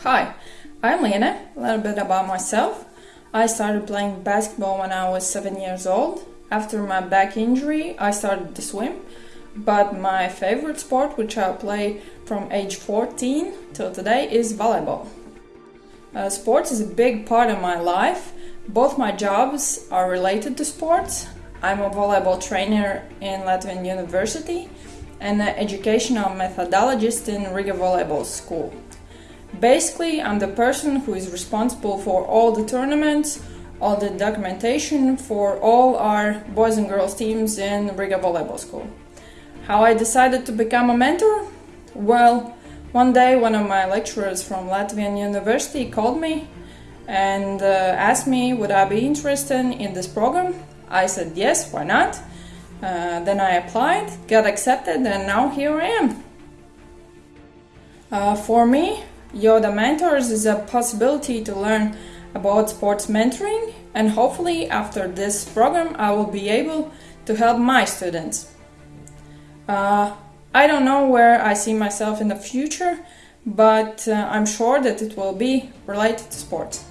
Hi, I'm Lena. A little bit about myself. I started playing basketball when I was seven years old. After my back injury, I started to swim. But my favorite sport, which I play from age 14 till today, is volleyball. Uh, sports is a big part of my life. Both my jobs are related to sports. I'm a volleyball trainer in Latvian University and an educational methodologist in Riga Volleyball School. Basically, I'm the person who is responsible for all the tournaments, all the documentation for all our boys and girls teams in Riga Volleyball School. How I decided to become a mentor? Well, one day one of my lecturers from Latvian University called me and uh, asked me would I be interested in this program. I said yes, why not? Uh, then I applied, got accepted, and now here I am. Uh, for me, Yoda Mentors is a possibility to learn about sports mentoring, and hopefully, after this program, I will be able to help my students. Uh, I don't know where I see myself in the future, but uh, I'm sure that it will be related to sports.